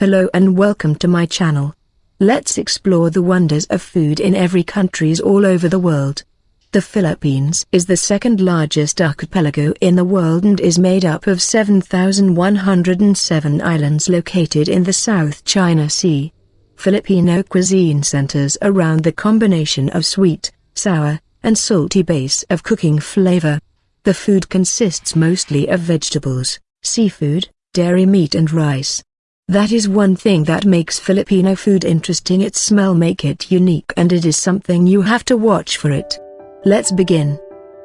Hello and welcome to my channel. Let's explore the wonders of food in every countries all over the world. The Philippines is the second largest archipelago in the world and is made up of 7,107 islands located in the South China Sea. Filipino cuisine centers around the combination of sweet, sour, and salty base of cooking flavor. The food consists mostly of vegetables, seafood, dairy meat and rice. That is one thing that makes Filipino food interesting its smell make it unique and it is something you have to watch for it. Let's begin.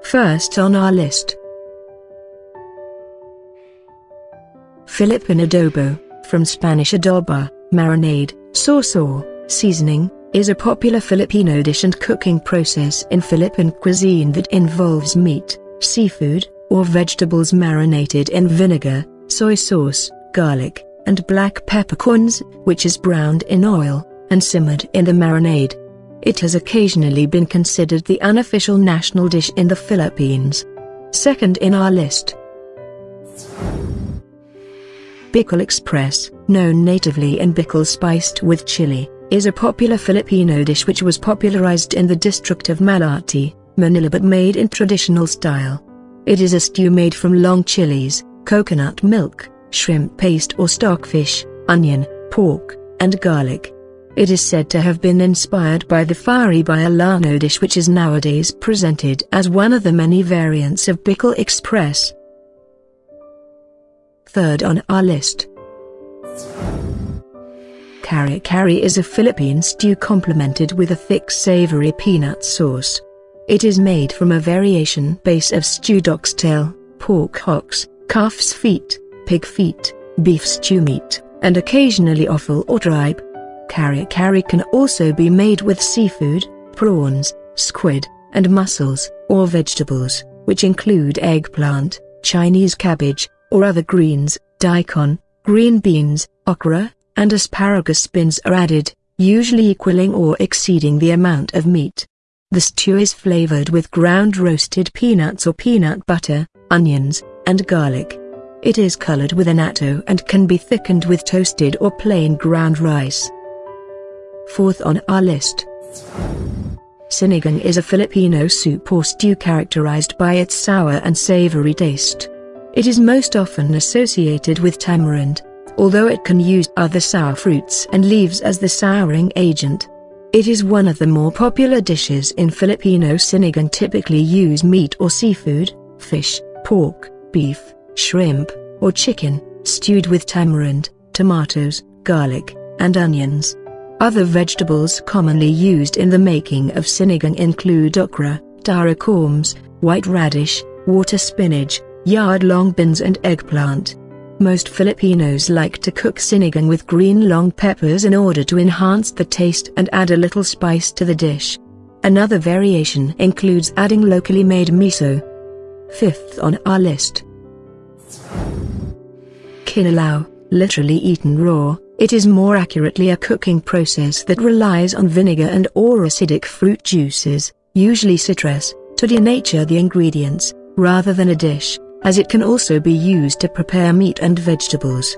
First on our list. Philippine adobo, from Spanish adoba, marinade, sauce or seasoning, is a popular Filipino dish and cooking process in Philippine cuisine that involves meat, seafood, or vegetables marinated in vinegar, soy sauce, garlic, and black peppercorns, which is browned in oil, and simmered in the marinade. It has occasionally been considered the unofficial national dish in the Philippines. Second in our list. Bicol Express, known natively in Bicol spiced with chili, is a popular Filipino dish which was popularized in the district of Malate, Manila but made in traditional style. It is a stew made from long chilies, coconut milk, shrimp paste or stockfish, onion, pork, and garlic. It is said to have been inspired by the fiery Bicolano dish which is nowadays presented as one of the many variants of Bicol Express. Third on our list. Kari kari is a Philippine stew complemented with a thick savory peanut sauce. It is made from a variation base of stewed oxtail, pork hocks, calf's feet, pig feet, beef stew meat, and occasionally offal or tripe. Kari kari can also be made with seafood, prawns, squid, and mussels, or vegetables, which include eggplant, Chinese cabbage, or other greens, daikon, green beans, okra, and asparagus spins are added, usually equaling or exceeding the amount of meat. The stew is flavored with ground roasted peanuts or peanut butter, onions, and garlic. It is colored with annatto and can be thickened with toasted or plain ground rice. Fourth on our list. Sinigang is a Filipino soup or stew characterized by its sour and savory taste. It is most often associated with tamarind, although it can use other sour fruits and leaves as the souring agent. It is one of the more popular dishes in Filipino sinigang typically use meat or seafood, fish, pork, beef, shrimp, or chicken, stewed with tamarind, tomatoes, garlic, and onions. Other vegetables commonly used in the making of sinigang include okra, taro corms, white radish, water spinach, yard-long beans and eggplant. Most Filipinos like to cook sinigang with green long peppers in order to enhance the taste and add a little spice to the dish. Another variation includes adding locally made miso. Fifth on our list. Kinilaw, literally eaten raw, it is more accurately a cooking process that relies on vinegar and or acidic fruit juices, usually citrus, to denature the ingredients, rather than a dish as it can also be used to prepare meat and vegetables.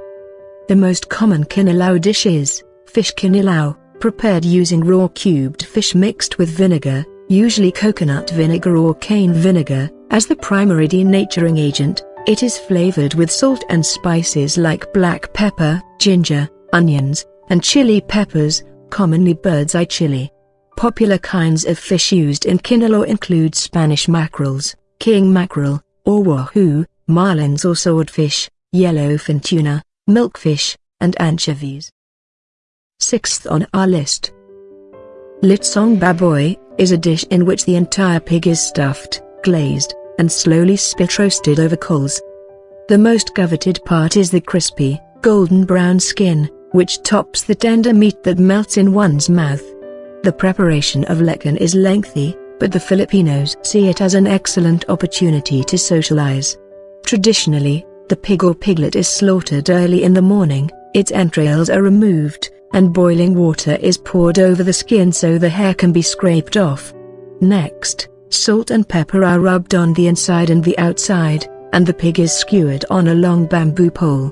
The most common kinilaw dish is fish kinilaw, prepared using raw cubed fish mixed with vinegar, usually coconut vinegar or cane vinegar, as the primary denaturing agent. It is flavored with salt and spices like black pepper, ginger, onions, and chili peppers, commonly bird's eye chili. Popular kinds of fish used in kinilaw include Spanish mackerels, king mackerel, or wahoo, marlins or swordfish, yellowfin tuna, milkfish, and anchovies. Sixth on our list. Litsong baboy, is a dish in which the entire pig is stuffed, glazed, and slowly spit roasted over coals. The most coveted part is the crispy, golden brown skin, which tops the tender meat that melts in one's mouth. The preparation of lechon is lengthy, but the Filipinos see it as an excellent opportunity to socialize. Traditionally, the pig or piglet is slaughtered early in the morning, its entrails are removed, and boiling water is poured over the skin so the hair can be scraped off. Next, salt and pepper are rubbed on the inside and the outside, and the pig is skewered on a long bamboo pole.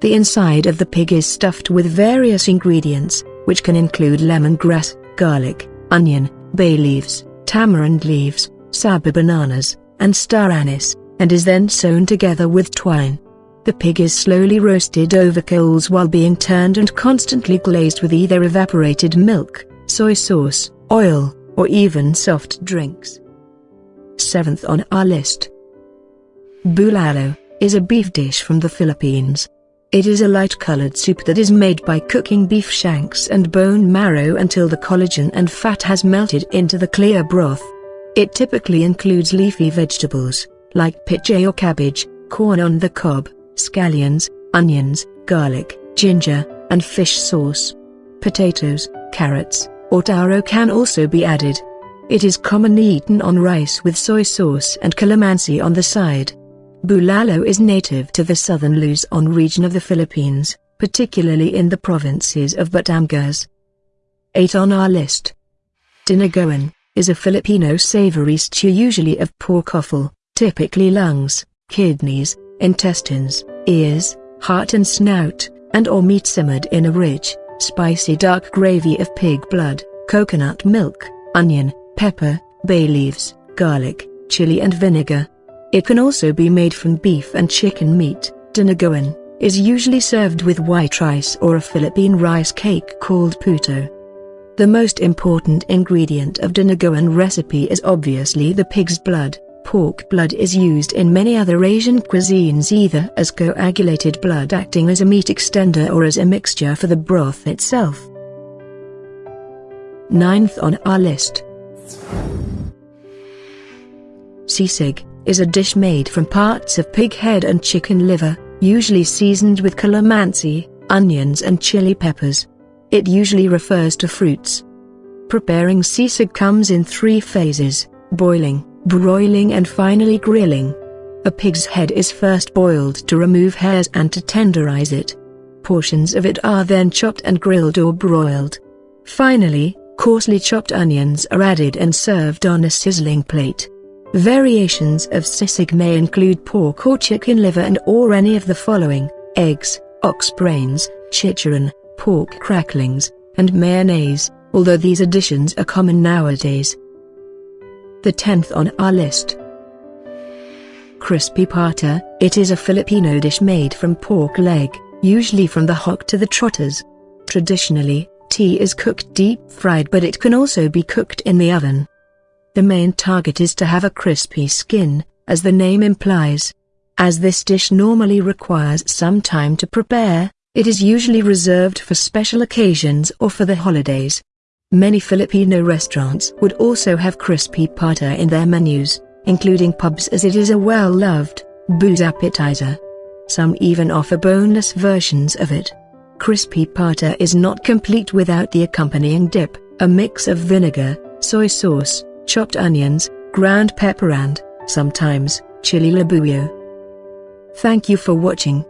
The inside of the pig is stuffed with various ingredients, which can include lemongrass, garlic, onion, bay leaves, tamarind leaves, sour bananas, and star anise, and is then sewn together with twine. The pig is slowly roasted over coals while being turned and constantly glazed with either evaporated milk, soy sauce, oil, or even soft drinks. Seventh on our list. Bulalo is a beef dish from the Philippines. It is a light-colored soup that is made by cooking beef shanks and bone marrow until the collagen and fat has melted into the clear broth. It typically includes leafy vegetables, like pichay or cabbage, corn on the cob, scallions, onions, garlic, ginger, and fish sauce. Potatoes, carrots, or taro can also be added. It is commonly eaten on rice with soy sauce and calamansi on the side. Bulalo is native to the southern Luzon region of the Philippines, particularly in the provinces of Batangas. 8 on our list. Dinuguan is a Filipino savory stew usually of pork offal, typically lungs, kidneys, intestines, ears, heart and snout, and or meat simmered in a rich, spicy dark gravy of pig blood, coconut milk, onion, pepper, bay leaves, garlic, chili and vinegar. It can also be made from beef and chicken meat. Dinuguan is usually served with white rice or a Philippine rice cake called puto. The most important ingredient of dinuguan recipe is obviously the pig's blood. Pork blood is used in many other Asian cuisines either as coagulated blood acting as a meat extender or as a mixture for the broth itself. Ninth on our list. Sisig is a dish made from parts of pig head and chicken liver, usually seasoned with calamansi, onions and chili peppers. It usually refers to fruits. Preparing sisig comes in three phases, boiling, broiling and finally grilling. A pig's head is first boiled to remove hairs and to tenderize it. Portions of it are then chopped and grilled or broiled. Finally, coarsely chopped onions are added and served on a sizzling plate. Variations of sisig may include pork or chicken liver and or any of the following, eggs, ox brains, chicharron, pork cracklings, and mayonnaise, although these additions are common nowadays the 10th on our list. Crispy pata, it is a Filipino dish made from pork leg, usually from the hock to the trotters. Traditionally, tea is cooked deep-fried but it can also be cooked in the oven. The main target is to have a crispy skin, as the name implies. As this dish normally requires some time to prepare, it is usually reserved for special occasions or for the holidays. Many Filipino restaurants would also have crispy pata in their menus, including pubs as it is a well-loved, booze appetizer. Some even offer boneless versions of it. Crispy pata is not complete without the accompanying dip, a mix of vinegar, soy sauce, chopped onions, ground pepper and, sometimes, chili labuyo. Thank you for watching.